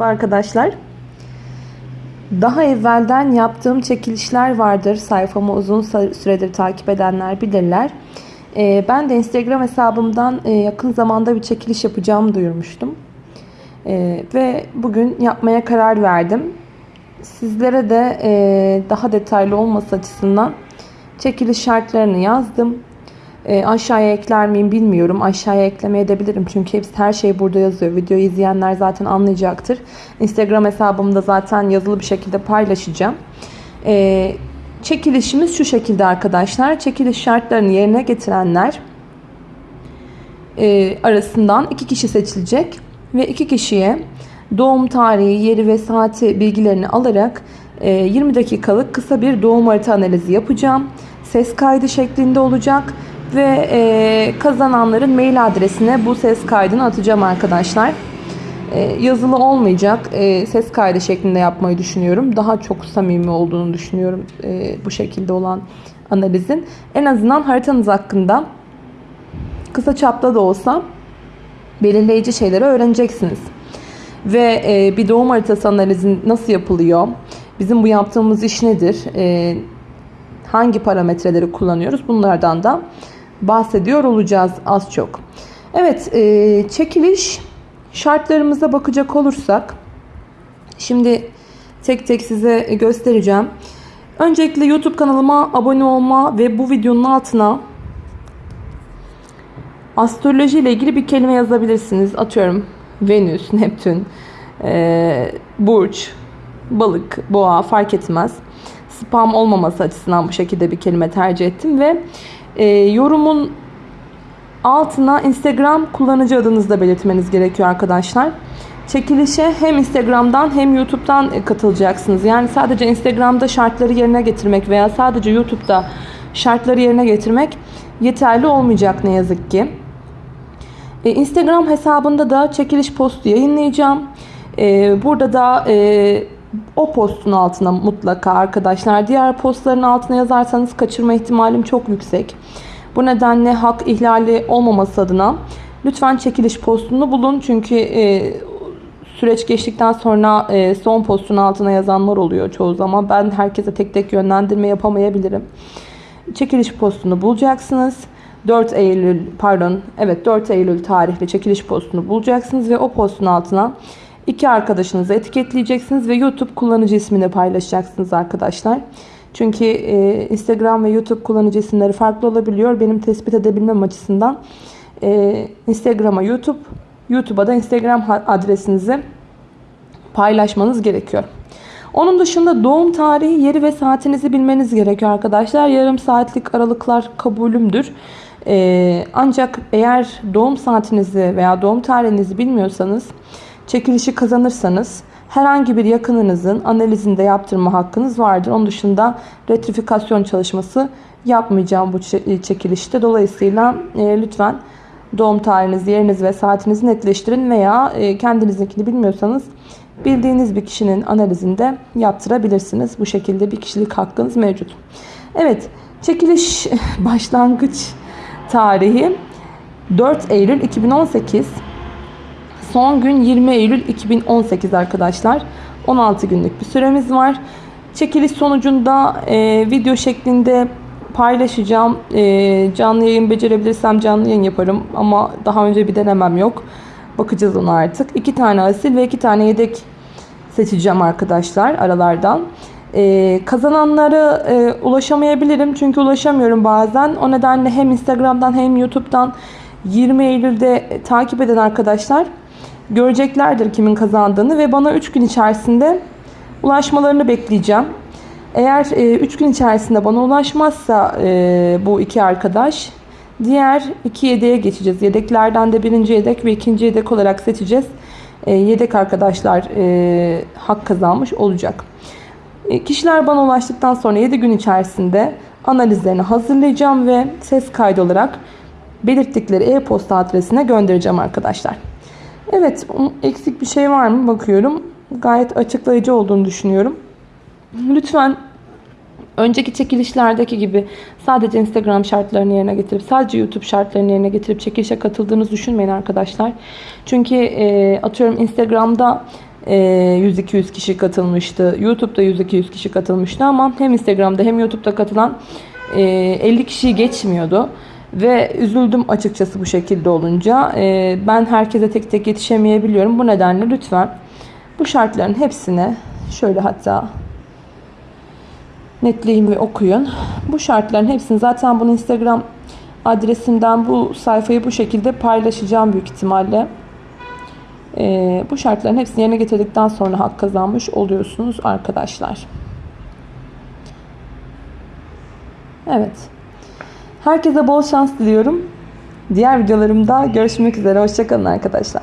Merhaba arkadaşlar. Daha evvelden yaptığım çekilişler vardır. Sayfamı uzun süredir takip edenler bilirler. Ee, ben de Instagram hesabımdan e, yakın zamanda bir çekiliş yapacağımı duyurmuştum. Ee, ve bugün yapmaya karar verdim. Sizlere de e, daha detaylı olması açısından çekiliş şartlarını yazdım. E, aşağıya ekler miyim bilmiyorum. Aşağıya ekleme edebilirim. Çünkü hepsi her şey burada yazıyor. Videoyu izleyenler zaten anlayacaktır. Instagram hesabımda zaten yazılı bir şekilde paylaşacağım. E, çekilişimiz şu şekilde arkadaşlar. Çekiliş şartlarını yerine getirenler e, arasından iki kişi seçilecek. Ve iki kişiye doğum tarihi, yeri ve saati bilgilerini alarak 20 e, dakikalık kısa bir doğum harita analizi yapacağım. Ses kaydı şeklinde olacak ve e, kazananların mail adresine bu ses kaydını atacağım arkadaşlar. E, yazılı olmayacak. E, ses kaydı şeklinde yapmayı düşünüyorum. Daha çok samimi olduğunu düşünüyorum e, bu şekilde olan analizin. En azından haritanız hakkında kısa çapta da olsa belirleyici şeyleri öğreneceksiniz. Ve e, bir doğum haritası analizin nasıl yapılıyor? Bizim bu yaptığımız iş nedir? E, hangi parametreleri kullanıyoruz? Bunlardan da bahsediyor olacağız az çok. Evet e, çekiliş şartlarımıza bakacak olursak şimdi tek tek size göstereceğim. Öncelikle YouTube kanalıma abone olma ve bu videonun altına astroloji ile ilgili bir kelime yazabilirsiniz. Atıyorum Venüs, Neptün, e, Burç, Balık, Boğa fark etmez. Spam olmaması açısından bu şekilde bir kelime tercih ettim ve e, yorumun altına Instagram kullanıcı adınızı da belirtmeniz gerekiyor arkadaşlar. Çekilişe hem Instagram'dan hem YouTube'dan e, katılacaksınız. Yani sadece Instagram'da şartları yerine getirmek veya sadece YouTube'da şartları yerine getirmek yeterli olmayacak ne yazık ki. E, Instagram hesabında da çekiliş postu yayınlayacağım. E, burada da e, o postun altına mutlaka arkadaşlar diğer postların altına yazarsanız kaçırma ihtimalim çok yüksek. Bu nedenle hak ihlali olmaması adına lütfen çekiliş postunu bulun. Çünkü e, süreç geçtikten sonra e, son postun altına yazanlar oluyor çoğu zaman. Ben herkese tek tek yönlendirme yapamayabilirim. Çekiliş postunu bulacaksınız. 4 Eylül pardon evet 4 Eylül tarihli çekiliş postunu bulacaksınız ve o postun altına iki arkadaşınızı etiketleyeceksiniz ve YouTube kullanıcı ismini paylaşacaksınız arkadaşlar. Çünkü e, Instagram ve YouTube kullanıcı isimleri farklı olabiliyor. Benim tespit edebilmem açısından e, Instagram'a YouTube, YouTube'a da Instagram adresinizi paylaşmanız gerekiyor. Onun dışında doğum tarihi, yeri ve saatinizi bilmeniz gerekiyor arkadaşlar. Yarım saatlik aralıklar kabulümdür. Ee, ancak eğer doğum saatinizi veya doğum tarihinizi bilmiyorsanız çekilişi kazanırsanız herhangi bir yakınınızın analizinde yaptırma hakkınız vardır. Onun dışında retrifikasyon çalışması yapmayacağım bu çekilişte. Dolayısıyla e, lütfen doğum tarihinizi, yerinizi ve saatinizi netleştirin veya e, kendinizinkini bilmiyorsanız bildiğiniz bir kişinin analizinde yaptırabilirsiniz. Bu şekilde bir kişilik hakkınız mevcut. Evet, çekiliş başlangıç tarihi 4 Eylül 2018. Son gün 20 Eylül 2018 arkadaşlar. 16 günlük bir süremiz var. Çekiliş sonucunda e, video şeklinde paylaşacağım. E, canlı yayın becerebilirsem canlı yayın yaparım. Ama daha önce bir denemem yok. Bakacağız ona artık. İki tane asil ve iki tane yedek seçeceğim arkadaşlar aralardan. Ee, kazananlara e, ulaşamayabilirim çünkü ulaşamıyorum bazen. O nedenle hem Instagram'dan hem YouTube'dan 20 Eylül'de takip eden arkadaşlar göreceklerdir kimin kazandığını ve bana 3 gün içerisinde ulaşmalarını bekleyeceğim. Eğer 3 e, gün içerisinde bana ulaşmazsa e, bu iki arkadaş diğer iki yedeğe geçeceğiz. Yedeklerden de birinci yedek ve ikinci yedek olarak seçeceğiz. E, yedek arkadaşlar e, hak kazanmış olacak. E, kişiler bana ulaştıktan sonra 7 gün içerisinde analizlerini hazırlayacağım ve ses kaydı olarak belirttikleri e-posta adresine göndereceğim arkadaşlar. Evet eksik bir şey var mı bakıyorum. Gayet açıklayıcı olduğunu düşünüyorum. Lütfen önceki çekilişlerdeki gibi sadece Instagram şartlarını yerine getirip sadece YouTube şartlarını yerine getirip çekilişe katıldığınızı düşünmeyin arkadaşlar. Çünkü e, atıyorum Instagram'da e, 100-200 kişi katılmıştı. YouTube'da 100-200 kişi katılmıştı ama hem Instagram'da hem YouTube'da katılan e, 50 kişiyi geçmiyordu. Ve üzüldüm açıkçası bu şekilde olunca. E, ben herkese tek tek yetişemeyebiliyorum. Bu nedenle lütfen bu şartların hepsine şöyle hatta netleyin ve okuyun. Bu şartların hepsini zaten bunu Instagram adresimden bu sayfayı bu şekilde paylaşacağım büyük ihtimalle. Ee, bu şartların hepsini yerine getirdikten sonra hak kazanmış oluyorsunuz arkadaşlar. Evet. Herkese bol şans diliyorum. Diğer videolarımda görüşmek üzere. Hoşçakalın arkadaşlar.